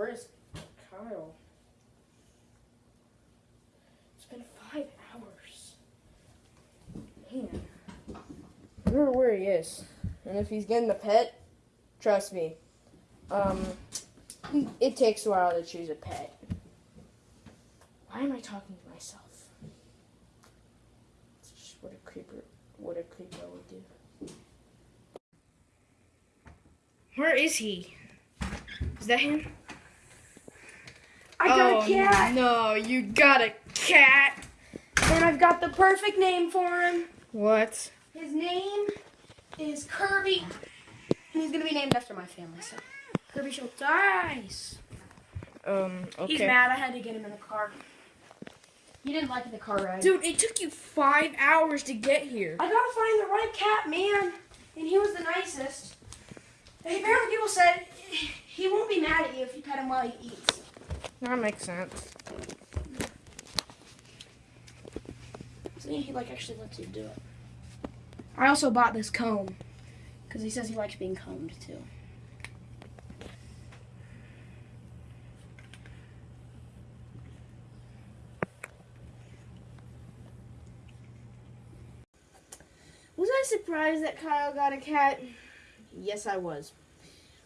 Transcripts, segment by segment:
where's Kyle? It's been five hours. Man. I don't know where he is. And if he's getting the pet, trust me, um, it takes a while to choose a pet. Why am I talking to myself? It's just what a creeper, what a creeper would do. Where is he? Is that him? I got oh, a cat. No, you got a cat. And I've got the perfect name for him. What? His name is Kirby. And he's gonna be named after my family, so Kirby Schultz. die. Um, okay. He's mad I had to get him in the car. You didn't like the car ride. Dude, it took you five hours to get here. I gotta find the right cat, man. And he was the nicest. Apparently people said he won't be mad at you if you pet him while he eats. That makes sense. See, he like actually lets you do it. I also bought this comb because he says he likes being combed too. Was I surprised that Kyle got a cat? Yes, I was.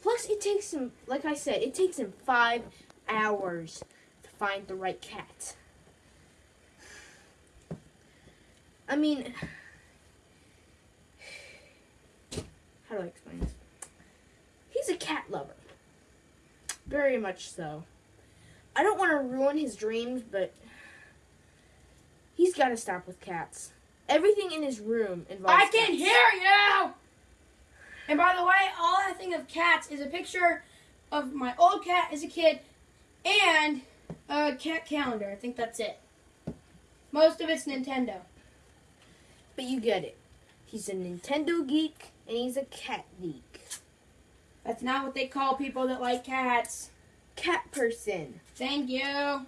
Plus, it takes him, like I said, it takes him five hours to find the right cat. I mean, how do I explain this? He's a cat lover. Very much so. I don't want to ruin his dreams, but he's got to stop with cats. Everything in his room involves I can't hear you! And by the way, all I think of cats is a picture of my old cat as a kid and a cat calendar. I think that's it. Most of it's Nintendo. But you get it. He's a Nintendo geek and he's a cat geek. That's not what they call people that like cats. Cat person. Thank you.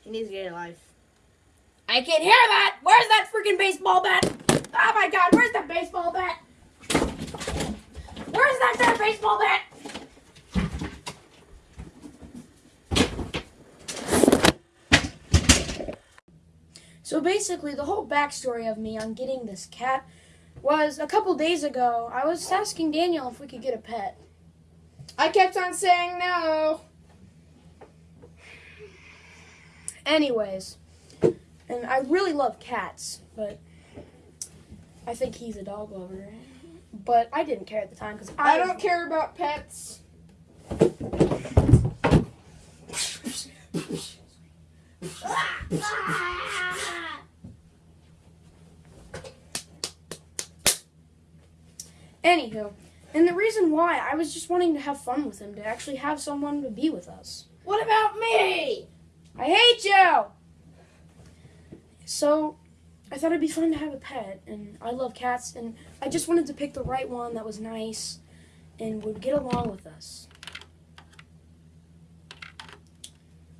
He needs to get a life. I can't hear that! Where's that freaking baseball bat? Oh my god, where's the baseball bat? Where's that damn baseball bat? So basically, the whole backstory of me on getting this cat was a couple days ago, I was asking Daniel if we could get a pet. I kept on saying no. Anyways, and I really love cats, but I think he's a dog lover. But I didn't care at the time because I, I don't care about pets. ah! Ah! Anywho, and the reason why I was just wanting to have fun with him, to actually have someone to be with us. What about me? I hate you! So, I thought it'd be fun to have a pet, and I love cats, and I just wanted to pick the right one that was nice and would get along with us.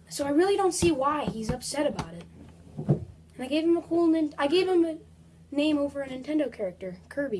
So I really don't see why he's upset about it. And I gave him a cool, I gave him a name over a Nintendo character, Kirby.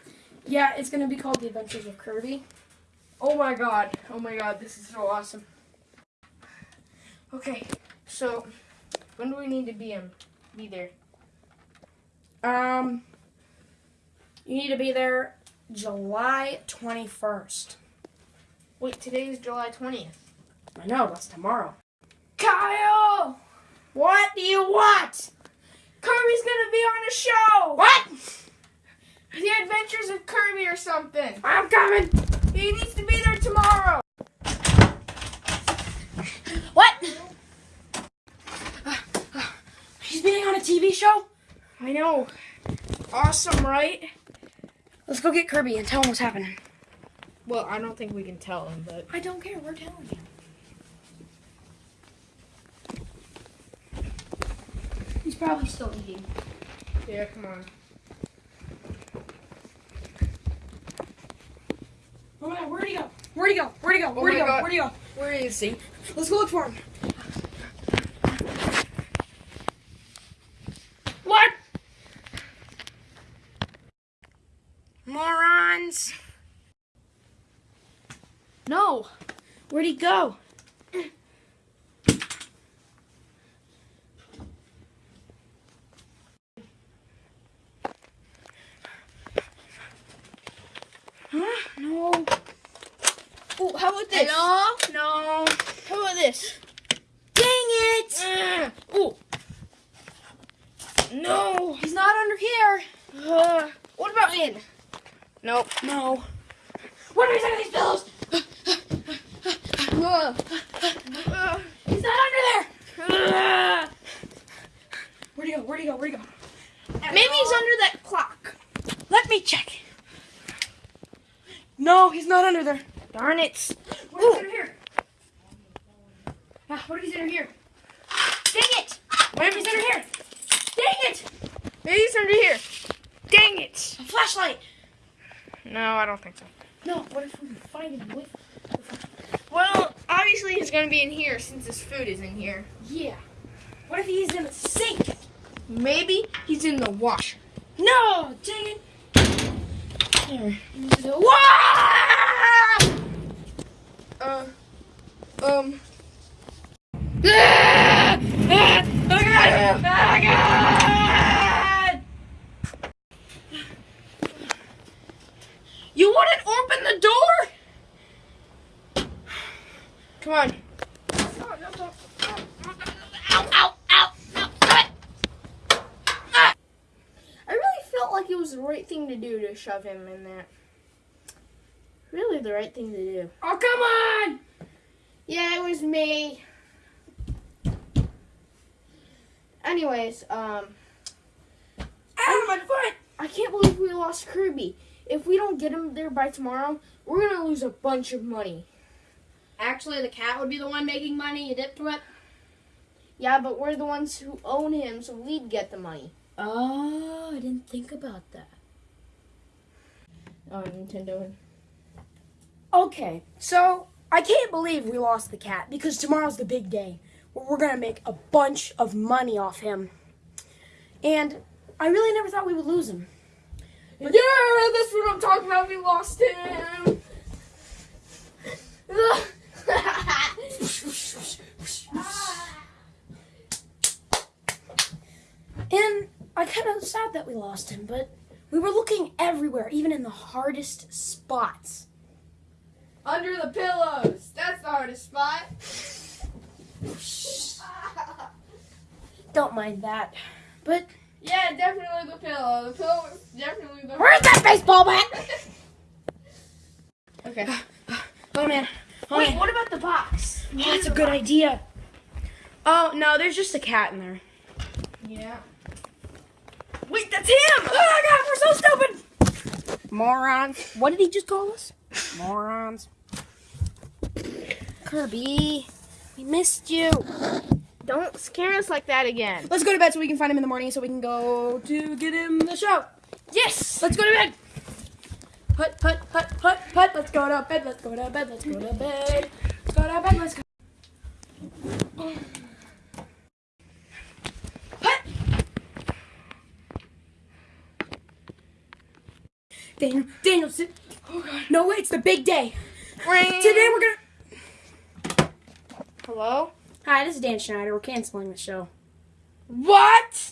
Yeah, it's gonna be called The Adventures of Kirby. Oh my god. Oh my god, this is so awesome. Okay, so when do we need to be um be there? Um, you need to be there July 21st. Wait, today is July 20th. I know, that's tomorrow. Kyle! What do you want? Kirby's gonna be on a show! What? The Adventures of Kirby or something. I'm coming. He needs to be there tomorrow. What? Uh, uh, he's being on a TV show? I know. Awesome, right? Let's go get Kirby and tell him what's happening. Well, I don't think we can tell him, but... I don't care. We're telling him. He's probably still eating. Yeah, come on. He go? Where'd he go? Where'd oh he go? Oh Where'd he go? God. Where'd he go? Where is he? Let's go look for him. What? Morons. No. Where'd he go? Huh? No. How about this? Hello? No. How about this? Dang it! Ah, oh. No. He's not under here. Uh, what about in? Nope. No. What are we doing these pillows? Uh, uh, He's not under there. uh. Where'd he go? Where'd he go? Where'd he go? Maybe he's under that clock. Let me check. No, he's not under there. Darn it. What if he's under here? Ah, what if he's under here? Dang it! What if he's under here? Dang it! Maybe he's under here. Dang it. A flashlight. No, I don't think so. No, what if we find him with? Well, obviously he's gonna be in here since his food is in here. Yeah. What if he's in the sink? Maybe he's in the washer. No! Dang it! There. The- Uh, um. You wouldn't open the door? Come on. Ow, ow, ow. I really felt like it was the right thing to do to shove him in there. Really the right thing to do. Oh, come on! Yeah, it was me. Anyways, um, Ow, my foot! I can't believe we lost Kirby. If we don't get him there by tomorrow, we're gonna lose a bunch of money. Actually, the cat would be the one making money. You dipped what? Yeah, but we're the ones who own him, so we'd get the money. Oh, I didn't think about that. Oh, Nintendo. Okay, so I can't believe we lost the cat because tomorrow's the big day where we're gonna make a bunch of money off him. And I really never thought we would lose him. Yeah, that's what I'm talking about. We lost him. And I kind of sad that we lost him, but we were looking everywhere, even in the hardest spots. Under the pillows. That's the hardest spot. Don't mind that. But Yeah, definitely the pillow. The pillow was definitely the. where's that baseball bat? Okay. Uh, uh, oh man. Oh, Wait, man. what about the box? Oh, that's a good idea. Oh no, there's just a cat in there. Yeah. Wait, that's him! Oh my god, we're so stupid! Morons. What did he just call us? Morons. Kirby, we missed you. Don't scare us like that again. Let's go to bed so we can find him in the morning so we can go to get him the show. Yes! Let's go to bed. Hut, hut, hut, hut, hut. Let's go to bed. Let's go to bed. Let's go to bed. Let's go to bed. Let's go. Daniel, Daniel, sit. No, wait, it's the big day. Today we're gonna. Hello? Hi, this is Dan Schneider. We're canceling the show. What? You freaking little